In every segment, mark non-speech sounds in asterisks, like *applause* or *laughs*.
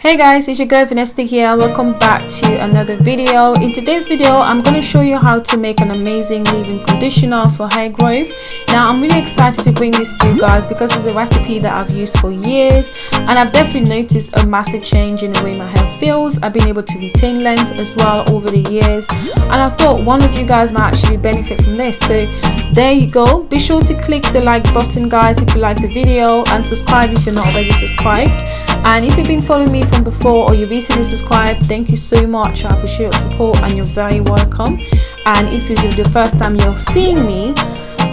hey guys it's your girl Vanessa here. Welcome back to another video. In today's video i'm going to show you how to make an amazing leave-in conditioner for hair growth. Now i'm really excited to bring this to you guys because it's a recipe that i've used for years and i've definitely noticed a massive change in the way my hair feels. I've been able to retain length as well over the years and i thought one of you guys might actually benefit from this. So there you go. Be sure to click the like button guys if you like the video and subscribe if you're not already subscribed and if you've been following me from before or you recently subscribed thank you so much. I appreciate your support and you're very welcome. And if this is the first time you're seeing me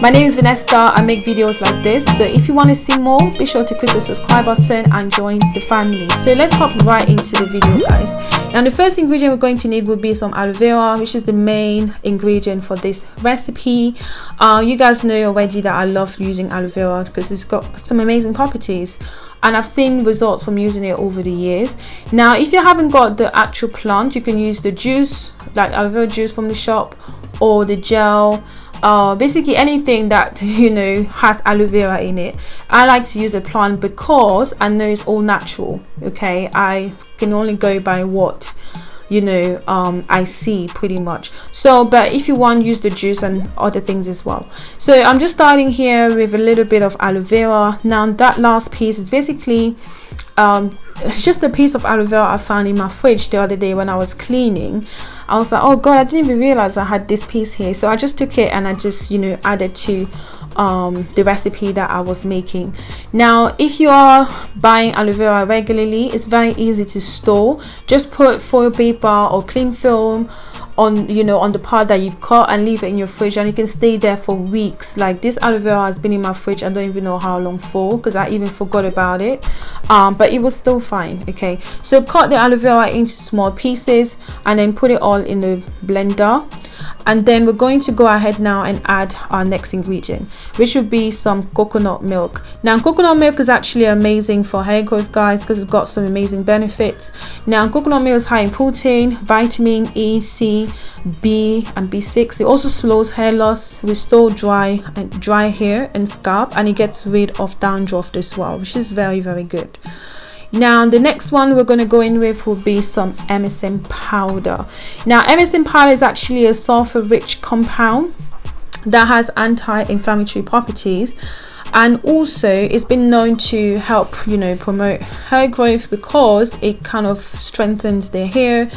my name is Vanessa. I make videos like this. So if you want to see more be sure to click the subscribe button and join the family. So let's hop right into the video guys now the first ingredient we're going to need will be some aloe vera which is the main ingredient for this recipe. Uh, you guys know already that I love using aloe vera because it's got some amazing properties. And I've seen results from using it over the years. Now if you haven't got the actual plant you can use the juice like aloe vera juice from the shop or the gel uh, basically anything that *laughs* you know has aloe vera in it. I like to use a plant because I know it's all natural okay? I can only go by what you know um, I see pretty much. So but if you want use the juice and other things as well. So I'm just starting here with a little bit of aloe vera. Now that last piece is basically um, it's just a piece of aloe vera I found in my fridge the other day when I was cleaning. I was like oh god I didn't even realize I had this piece here. So I just took it and I just you know added to um, the recipe that I was making. Now if you are buying aloe vera regularly it's very easy to store. Just put foil paper or cling film on you know on the part that you've cut and leave it in your fridge and it can stay there for weeks. Like this aloe vera has been in my fridge i don't even know how long for because i even forgot about it. Um, but it was still fine okay? So cut the aloe vera into small pieces and then put it all in the blender. And then we're going to go ahead now and add our next ingredient which would be some coconut milk. Now coconut milk is actually amazing for hair growth guys because it's got some amazing benefits. Now coconut milk is high in protein vitamin e c b and b6 it also slows hair loss restore dry and dry hair and scalp and it gets rid of dandruff as well which is very very good. Now the next one we're going to go in with will be some MSM powder. Now MSM powder is actually a sulfur rich compound that has anti-inflammatory properties and also it's been known to help you know promote hair growth because it kind of strengthens their hair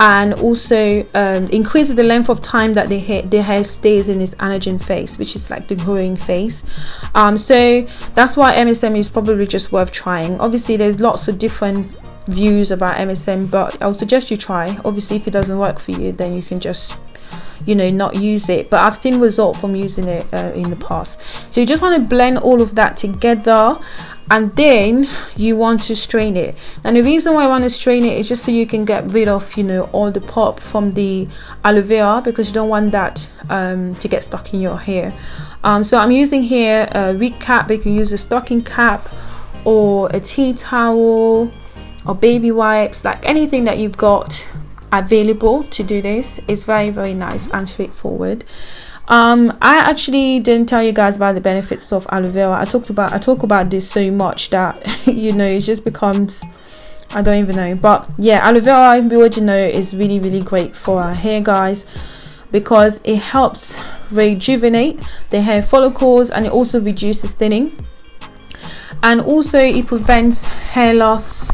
and also um, increases the length of time that the hair, the hair stays in its anagen phase which is like the growing phase. Um, so that's why MSM is probably just worth trying. Obviously there's lots of different views about MSM but I would suggest you try. Obviously if it doesn't work for you then you can just you know not use it. But I've seen result from using it uh, in the past. So you just want to blend all of that together and then you want to strain it. And the reason why I want to strain it is just so you can get rid of you know all the pulp from the aloe vera because you don't want that um, to get stuck in your hair. Um, so I'm using here a wig cap. You can use a stocking cap or a tea towel or baby wipes like anything that you've got available to do this. It's very very nice and straightforward. Um i actually didn't tell you guys about the benefits of aloe vera. I talked about i talk about this so much that *laughs* you know it just becomes i don't even know. But yeah aloe vera we already know is really really great for our hair guys because it helps rejuvenate the hair follicles and it also reduces thinning. And also it prevents hair loss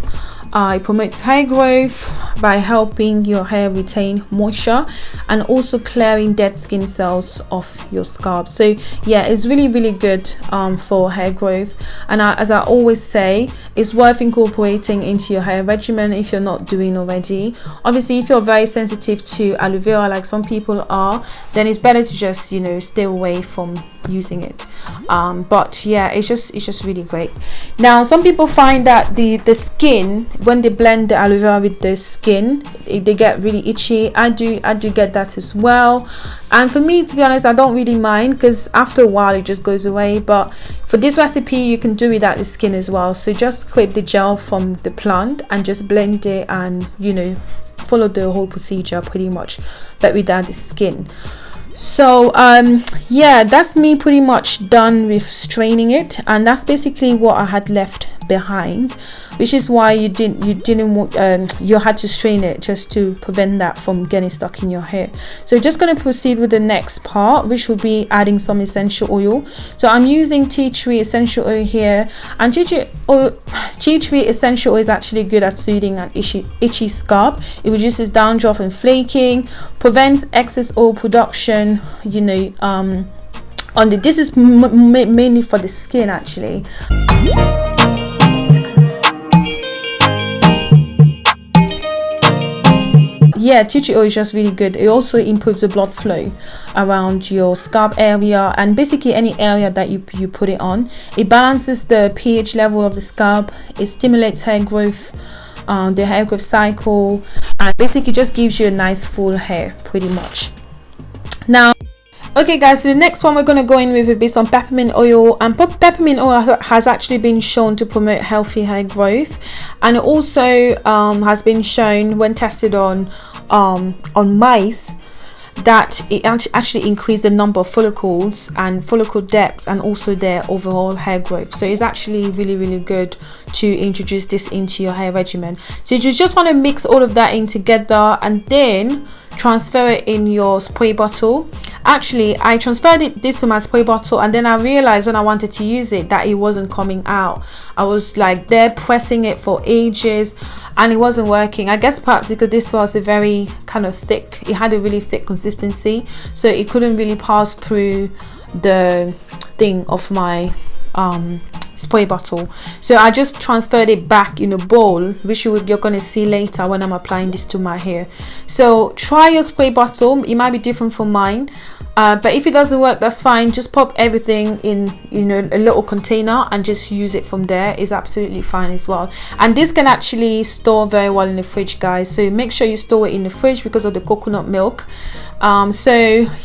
uh, it promotes hair growth by helping your hair retain moisture and also clearing dead skin cells off your scalp. So yeah it's really really good um, for hair growth. And I, as I always say it's worth incorporating into your hair regimen if you're not doing already. Obviously if you're very sensitive to aloe vera like some people are then it's better to just you know stay away from using it. Um, but yeah it's just it's just really great. Now some people find that the the skin when they blend the aloe vera with the skin they get really itchy. I do i do get that as well. And for me to be honest i don't really mind because after a while it just goes away. But for this recipe you can do without the skin as well. So just scrape the gel from the plant and just blend it and you know follow the whole procedure pretty much but without the skin. So um yeah that's me pretty much done with straining it. And that's basically what i had left behind which is why you didn't you didn't um, you had to strain it just to prevent that from getting stuck in your hair. So just going to proceed with the next part which will be adding some essential oil. So i'm using tea tree essential oil here and tea tree oil *sighs* tea tree essential oil is actually good at soothing an itchy itchy scalp. It reduces dandruff and flaking prevents excess oil production you know um on the this is mainly for the skin actually yeah tea tree oil is just really good. It also improves the blood flow around your scalp area and basically any area that you, you put it on. It balances the ph level of the scalp. It stimulates hair growth um, the hair growth cycle and basically just gives you a nice full hair pretty much. Now okay guys so the next one we're going to go in with will be some peppermint oil and peppermint oil has actually been shown to promote healthy hair growth and also um, has been shown when tested on um, on mice that it actually increased the number of follicles and follicle depth and also their overall hair growth. So it's actually really really good to introduce this into your hair regimen. So you just want to mix all of that in together and then transfer it in your spray bottle. Actually i transferred it this to my spray bottle and then i realized when i wanted to use it that it wasn't coming out. I was like there pressing it for ages and it wasn't working. I guess perhaps because this was a very kind of thick it had a really thick consistency so it couldn't really pass through the thing of my um spray bottle. So i just transferred it back in a bowl which you you're going to see later when i'm applying this to my hair. So try your spray bottle. It might be different from mine uh, but if it doesn't work that's fine. Just pop everything in you know a little container and just use it from there. Is absolutely fine as well. And this can actually store very well in the fridge guys. So make sure you store it in the fridge because of the coconut milk. Um, so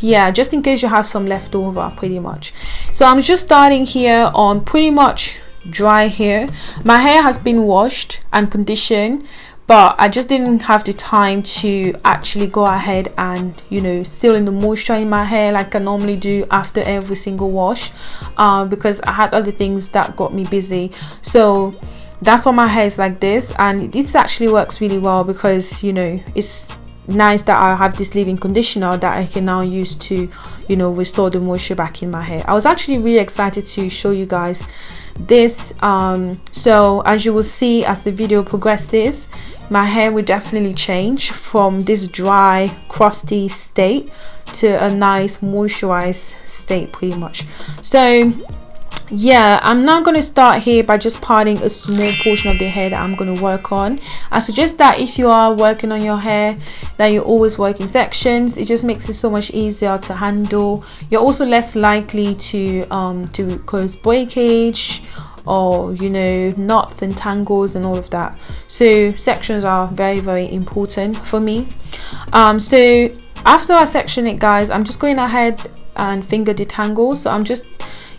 yeah just in case you have some left over pretty much. So i'm just starting here on pretty much dry hair. My hair has been washed and conditioned but I just didn't have the time to actually go ahead and you know seal in the moisture in my hair like I normally do after every single wash uh, because I had other things that got me busy. So that's why my hair is like this and this actually works really well because you know it's nice that I have this leave-in conditioner that I can now use to you know restore the moisture back in my hair. I was actually really excited to show you guys this um, so as you will see as the video progresses my hair will definitely change from this dry crusty state to a nice moisturized state pretty much. So yeah i'm now going to start here by just parting a small portion of the hair that i'm going to work on. I suggest that if you are working on your hair that you always work in sections. It just makes it so much easier to handle. You're also less likely to um to cause breakage or you know knots and tangles and all of that. So sections are very very important for me. Um so after i section it guys i'm just going ahead and finger detangle. So i'm just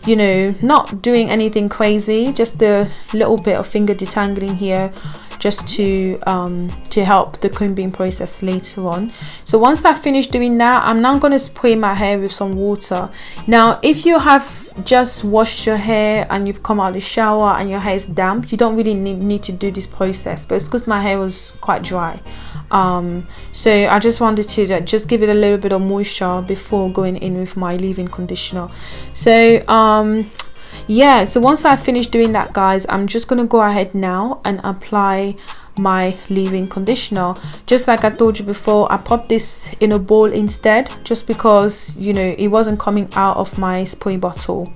you know not doing anything crazy just a little bit of finger detangling here just to um, to help the combing process later on. So once I finish doing that I'm now going to spray my hair with some water. Now if you have just washed your hair and you've come out of the shower and your hair is damp you don't really need, need to do this process but it's because my hair was quite dry. Um, so I just wanted to just give it a little bit of moisture before going in with my leave-in conditioner. So um, yeah so once I finish doing that guys I'm just gonna go ahead now and apply my leave-in conditioner. Just like I told you before I popped this in a bowl instead just because you know it wasn't coming out of my spray bottle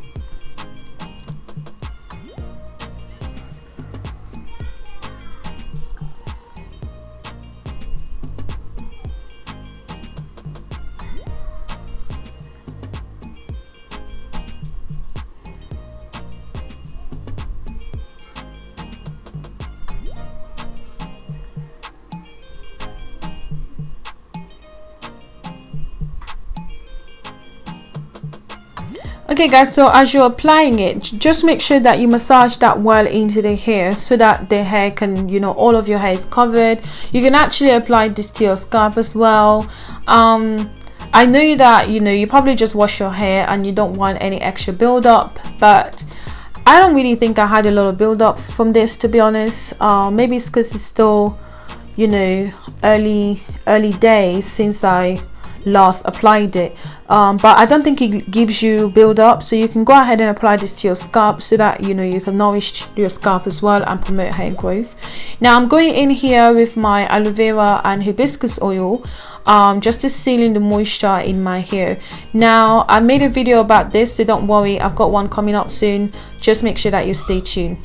okay guys so as you're applying it just make sure that you massage that well into the hair so that the hair can you know all of your hair is covered. You can actually apply this to your scalp as well. Um i know that you know you probably just wash your hair and you don't want any extra buildup but I don't really think I had a lot of build up from this to be honest. Uh, maybe it's because it's still you know early early days since I last applied it um, but I don't think it gives you build up so you can go ahead and apply this to your scalp so that you know you can nourish your scalp as well and promote hair growth. Now I'm going in here with my aloe vera and hibiscus oil um, just to seal in the moisture in my hair. Now I made a video about this so don't worry I've got one coming up soon. Just make sure that you stay tuned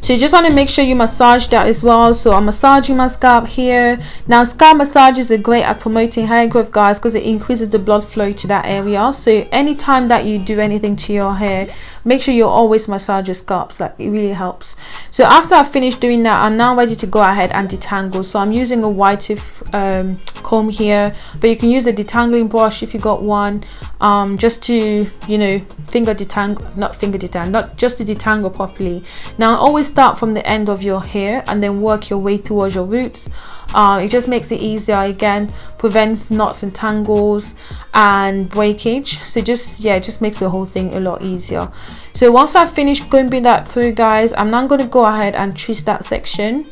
so you just want to make sure you massage that as well. So i'm massaging my scalp here. Now scalp massages are great at promoting hair growth guys because it increases the blood flow to that area. So anytime that you do anything to your hair make sure you always massage your scalps. Like it really helps. So after i finished doing that i'm now ready to go ahead and detangle. So i'm using a white um, comb here but you can use a detangling brush if you got one um, just to you know finger detangle not finger detangle not just to detangle properly. Now always start from the end of your hair and then work your way towards your roots. Uh, it just makes it easier. Again prevents knots and tangles and breakage. So just yeah it just makes the whole thing a lot easier. So once i finish combing that through guys i'm now going to go ahead and twist that section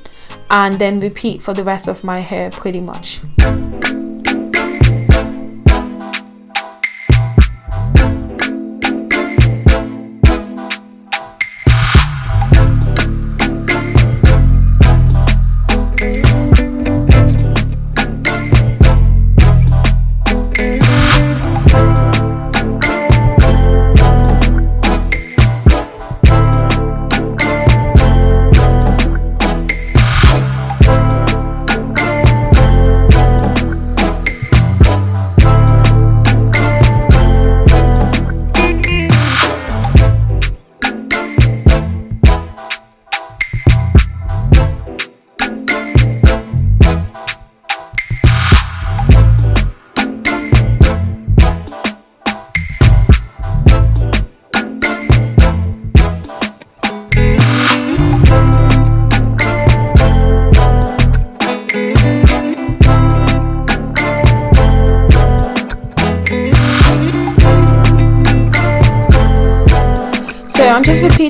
and then repeat for the rest of my hair pretty much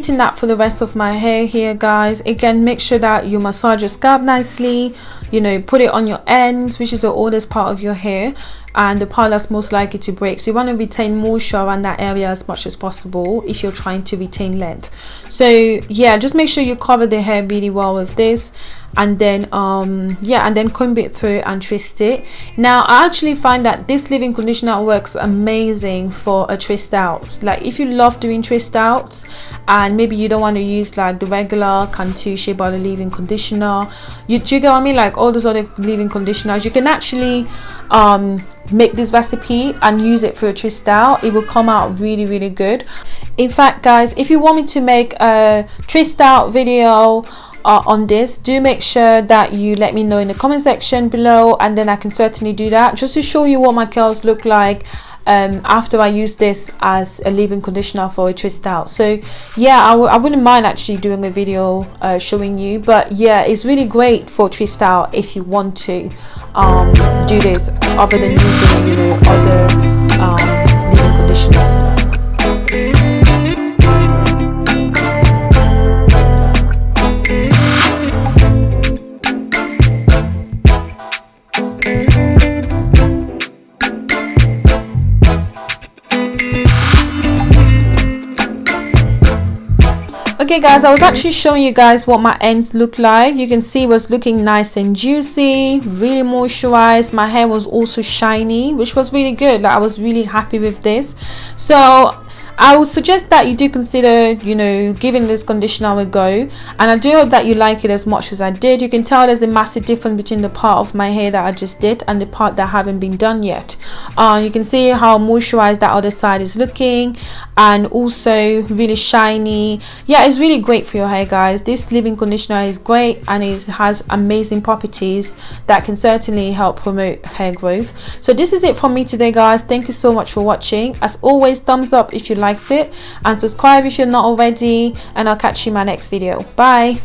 repeating that for the rest of my hair here guys. Again make sure that you massage your scalp nicely you know put it on your ends which is the oldest part of your hair and the part that's most likely to break. So you want to retain moisture around that area as much as possible if you're trying to retain length. So yeah just make sure you cover the hair really well with this and then um yeah and then comb it through and twist it. Now i actually find that this leave-in conditioner works amazing for a twist out. Like if you love doing twist outs and maybe you don't want to use like the regular cantu shea butter leave-in conditioner you, do you get what i mean? Like all those other leave-in conditioners you can actually um make this recipe and use it for a twist out. It will come out really really good. In fact guys if you want me to make a twist out video uh, on this do make sure that you let me know in the comment section below and then I can certainly do that just to show you what my curls look like um, after I use this as a leave-in conditioner for a twist out. So yeah I wouldn't mind actually doing a video uh, showing you but yeah it's really great for twist out if you want to um, do this other than using you know other um, okay guys i was actually showing you guys what my ends look like. You can see it was looking nice and juicy really moisturized. My hair was also shiny which was really good. Like i was really happy with this. So I would suggest that you do consider, you know, giving this conditioner a go. And I do hope that you like it as much as I did. You can tell there's a massive difference between the part of my hair that I just did and the part that haven't been done yet. Uh, you can see how moisturized that other side is looking and also really shiny. Yeah, it's really great for your hair, guys. This leave-in conditioner is great and it has amazing properties that can certainly help promote hair growth. So this is it from me today, guys. Thank you so much for watching. As always, thumbs up if you like liked it and subscribe if you're not already and I'll catch you in my next video. Bye.